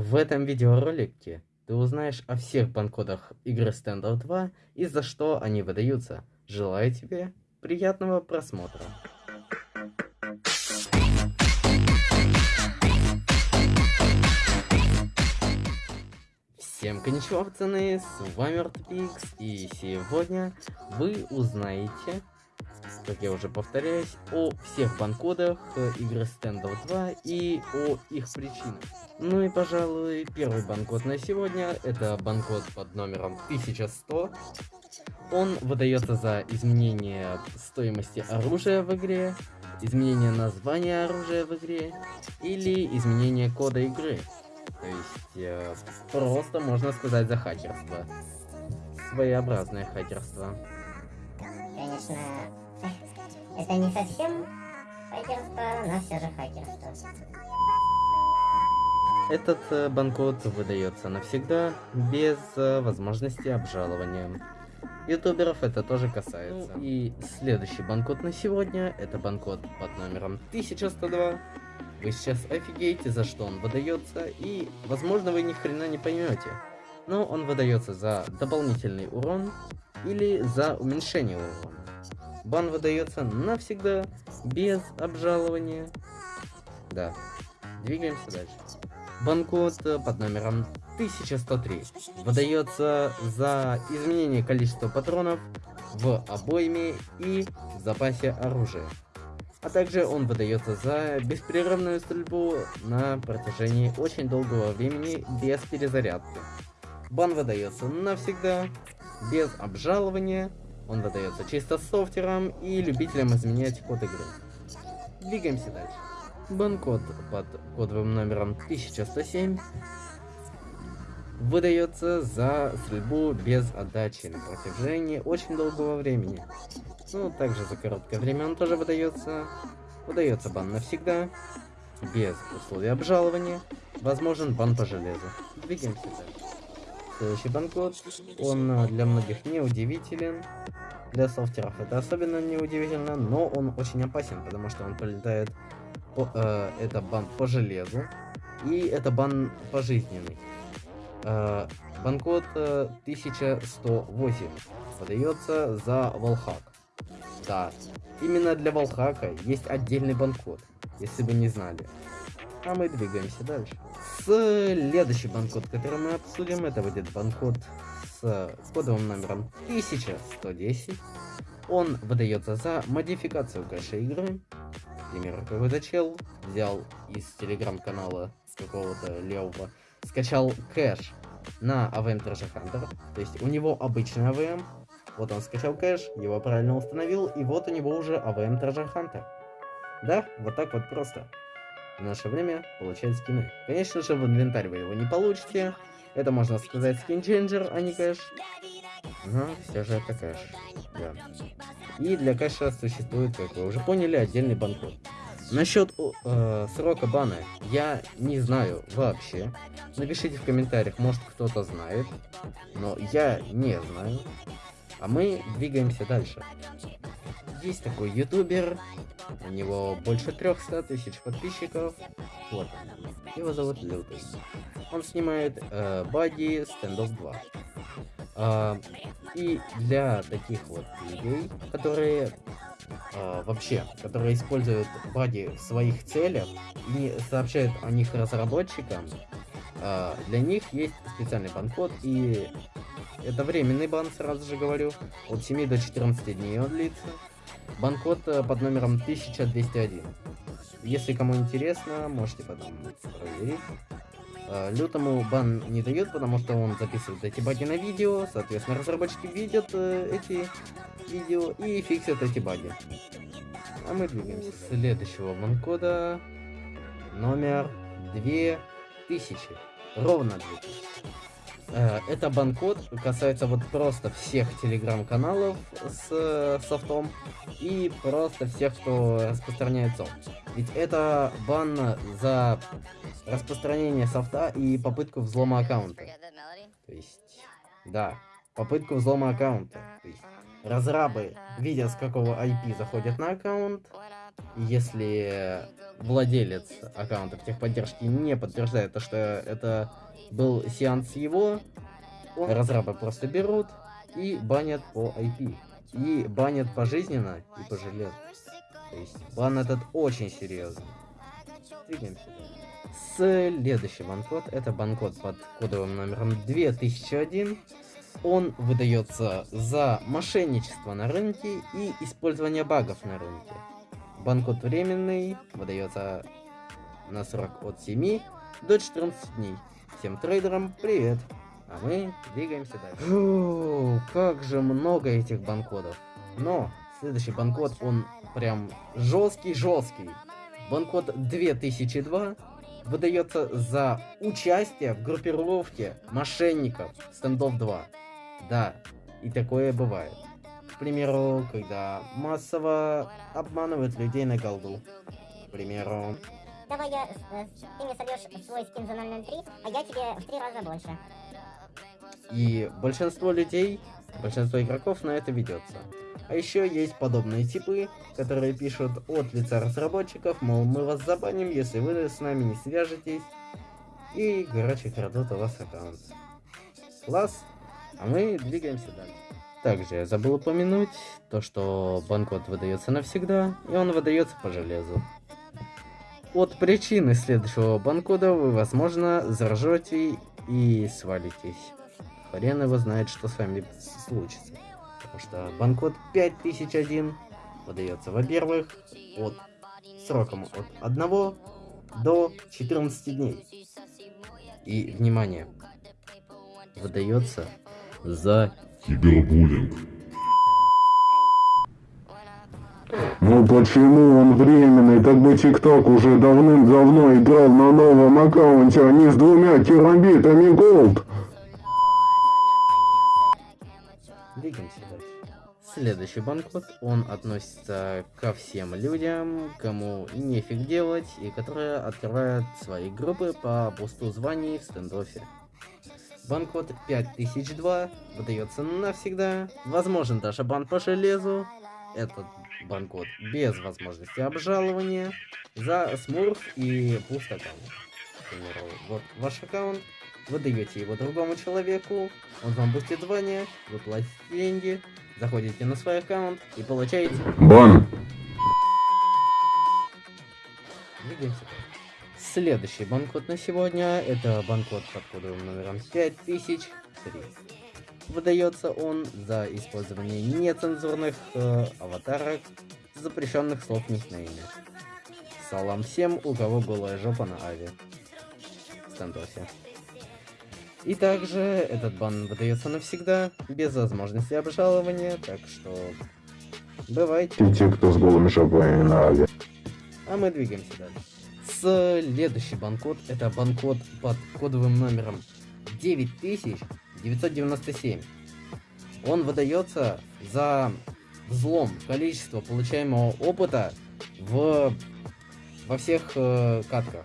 В этом видеоролике ты узнаешь о всех банкодах игры Standout 2 и за что они выдаются. Желаю тебе приятного просмотра. Всем коничева, пацаны, с вами Ортопикс, и сегодня вы узнаете как я уже повторяюсь, о всех банкодах э, игры Standout 2 и о их причинах. Ну и, пожалуй, первый банкод на сегодня, это банкод под номером 1100. Он выдается за изменение стоимости оружия в игре, изменение названия оружия в игре или изменение кода игры. То есть, э, просто можно сказать за хакерство. Своеобразное хакерство. Конечно, это не совсем хакерство, но все же хакерство. Этот э, банкод выдается навсегда, без э, возможности обжалования. Ютуберов это тоже касается. Ну, и следующий банкод на сегодня, это банкод под номером 1102. Вы сейчас офигеете, за что он выдается, и, возможно, вы ни хрена не поймете. Но он выдается за дополнительный урон или за уменьшение урона. Бан выдается навсегда, без обжалования. Да. Двигаемся дальше. Банкод под номером 1103 выдается за изменение количества патронов в обойме и в запасе оружия. А также он выдается за беспрерывную стрельбу на протяжении очень долгого времени без перезарядки. Бан выдается навсегда, без обжалования он выдается чисто софтерам и любителям изменять код игры. Двигаемся дальше. Банкод под кодовым номером 1107 выдается за стрельбу без отдачи на протяжении очень долгого времени. Ну, также за короткое время он тоже выдается. Выдается бан навсегда, без условий обжалования. Возможен бан по железу. Двигаемся дальше. Следующий банкод, он э, для многих не удивителен, для софтеров это особенно неудивительно, но он очень опасен, потому что он пролетает, по, э, это бан по железу, и это бан пожизненный. Э, банкод э, 1108 подается за волхак. Да, именно для волхака есть отдельный банкод, если вы не знали. А мы двигаемся дальше. Следующий банкод, который мы обсудим, это будет банкод с кодовым номером 1110. Он выдается за модификацию кэша игры. К примеру, какой-то чел взял из телеграм-канала какого-то левого, скачал кэш на AVM Treasure Hunter. То есть у него обычный AVM. Вот он скачал кэш, его правильно установил, и вот у него уже AVM Treasure Hunter. Да, вот так вот просто в наше время получать скины. Конечно же, в инвентарь вы его не получите. Это, можно сказать, скинченджер, а не кэш. Но все же это кэш. Да. И для кэша существует, как вы уже поняли, отдельный банкод. Насчет э, срока бана я не знаю вообще. Напишите в комментариях, может кто-то знает. Но я не знаю. А мы двигаемся дальше. Есть такой ютубер, у него больше 300 тысяч подписчиков. Вот Его зовут Лютый. Он снимает э, Бади Standoff 2. А, и для таких вот людей, которые а, вообще, которые используют Бади в своих целях и сообщают о них разработчикам, а, для них есть специальный банкод и это временный бан, сразу же говорю, от 7 до 14 дней он длится. Банкод э, под номером 1201. Если кому интересно, можете потом проверить. Э, лютому бан не дает, потому что он записывает эти баги на видео, соответственно, разработчики видят э, эти видео и фиксят эти баги. А мы двигаемся. Следующего банкода номер 2000. Ровно 2000. Э, это банкод касается вот просто всех телеграм-каналов с э, софтом и просто всех, кто распространяет софт. Ведь это бан за распространение софта и попытку взлома аккаунта. То есть, да, попытку взлома аккаунта. То есть, разрабы, видя с какого IP заходят на аккаунт, если владелец аккаунта в техподдержке не подтверждает то, что это был сеанс его, разрабы просто берут и банят по IP. И банят пожизненно и пожалеют. То есть бан этот очень серьезный. Двигаемся Следующий банкод это банкод под кодовым номером 2001. Он выдается за мошенничество на рынке и использование багов на рынке. Банкод временный, выдается на срок от 7 до 14 дней. Всем трейдерам привет! А мы двигаемся дальше. Фу, как же много этих банкодов. Но следующий банкод, он прям жесткий-жесткий. Банкод 2002 выдается за участие в группировке мошенников стендов 2. Да, и такое бывает. К примеру, когда массово обманывают людей на голду. К примеру... Давай я, э, ты мне сольешь свой скин за 003, а я тебе в три раза больше. И большинство людей, большинство игроков на это ведется. А еще есть подобные типы, которые пишут от лица разработчиков, мол, мы вас забаним, если вы с нами не свяжетесь. И, короче, крадут у вас аккаунт. Класс. А мы двигаемся дальше. Также я забыл упомянуть то, что банкод выдается навсегда, и он выдается по железу. От причины следующего банкода вы, возможно, заржете и свалитесь. Хрен его знает, что с вами случится. Потому что банкод 5001 выдается, во-первых, от сроком от 1 до 14 дней. И, внимание, выдается за кибербуллинг. Ну почему он временный? Так бы ТикТок уже давным-давно играл на новом аккаунте, а не с двумя терабитами голд. Двигаемся дальше. Следующий банкод, он относится ко всем людям, кому нефиг делать, и которые открывают свои группы по бусту званий в стендофе. Банкод 5002 выдается навсегда, возможен даже бан по железу, этот банкод без возможности обжалования. За смурф и пуст аккаунт. К примеру, вот ваш аккаунт, вы даете его другому человеку, он вам бустит звание, вы платите деньги, заходите на свой аккаунт и получаете... Бан. Двигаемся Следующий банкод на сегодня это банкод под кодовым номером 5003. Выдается он за использование нецензурных э, аватарок, запрещенных слов никнейме. Салам всем, у кого голая жопа на ави. Стендосе. И также этот бан выдается навсегда, без возможности обжалования, так что бывайте. Те, кто с голыми жопами на ави. А мы двигаемся дальше. Следующий банкод это банкод под кодовым номером 9997. Он выдается за взлом количества получаемого опыта в во всех э, катках.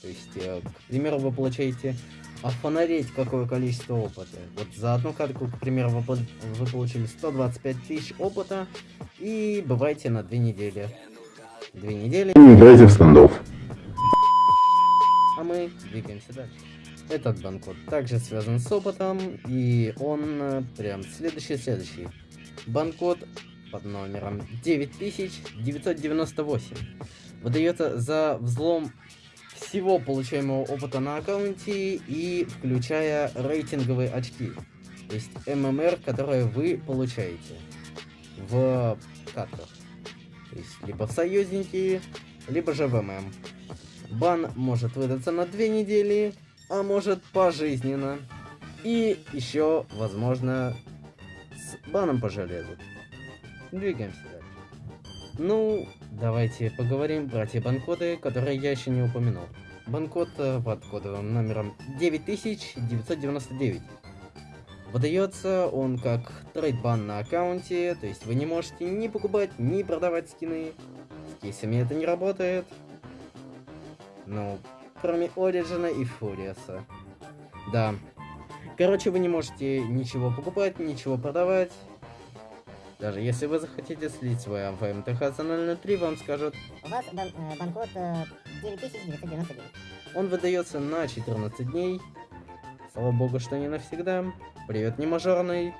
То есть, э, к примеру, вы получаете офонарить какое количество опыта. Вот за одну катку, к примеру, вы, вы получили 125 тысяч опыта и бывайте на две недели. Две недели. Не играйте в стендов. А мы двигаемся дальше. Этот банкод также связан с опытом, и он э, прям следующий-следующий. Банкод под номером 9998 выдается за взлом всего получаемого опыта на аккаунте и включая рейтинговые очки. То есть ММР, которые вы получаете в катках. То есть либо в союзники, либо же в ММ. Бан может выдаться на две недели, а может пожизненно. И еще, возможно, с баном по железу. Двигаемся дальше. Ну, давайте поговорим про те банкоды, которые я еще не упомянул. Банкод э, под кодовым номером 9999. Выдается он как трейдбан на аккаунте, то есть вы не можете ни покупать, ни продавать скины. С кейсами это не работает. Ну, кроме Ориджина и Фуриаса. Да. Короче, вы не можете ничего покупать, ничего продавать. Даже если вы захотите слить свой АВМТХ за 003, вам скажут, У вас бан э, банкод э, 9999. он выдается на 14 дней. Слава богу, что не навсегда. Привет, не мажорный.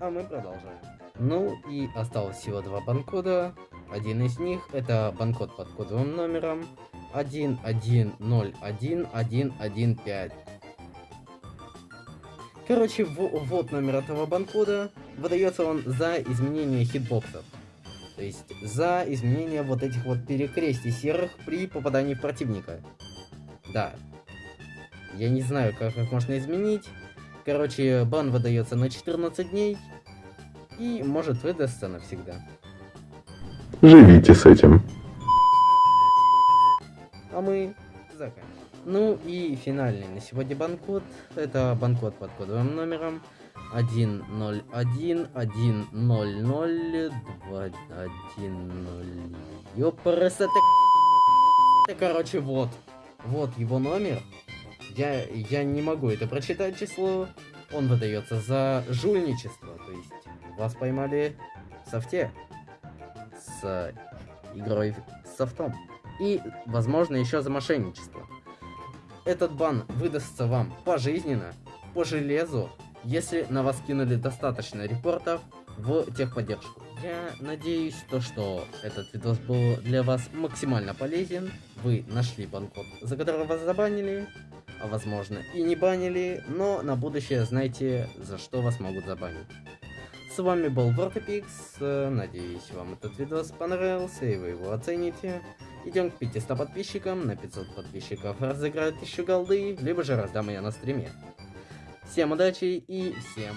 А мы продолжаем. Ну и осталось всего два банкода. Один из них это банкод под кодовым номером 1101115. Короче, во- вот номер этого банкода. Выдается он за изменение хитбоксов. То есть за изменение вот этих вот перекрестий серых при попадании в противника. Да. Я не знаю, как их можно изменить. Короче, бан выдается на 14 дней. И может выдастся навсегда. Живите с этим. А мы заканчиваем. Ну и финальный на сегодня банкод. Это банкод под кодовым номером 101-100-210. Ёпрст, это... это... Короче, вот. Вот его номер. Я, я не могу это прочитать число. Он выдается за жульничество. То есть вас поймали в софте. С игрой софтом. И, возможно, еще за мошенничество. Этот бан выдастся вам пожизненно, по железу, если на вас кинули достаточно репортов в техподдержку. Я надеюсь, то, что этот видос был для вас максимально полезен. Вы нашли банкод, за который вас забанили, а возможно и не банили, но на будущее знайте, за что вас могут забанить. С вами был Вортепикс, надеюсь вам этот видос понравился и вы его оцените. Идем к 500 подписчикам, на 500 подписчиков разыграю 1000 голды, либо же раздам ее на стриме. Всем удачи и всем...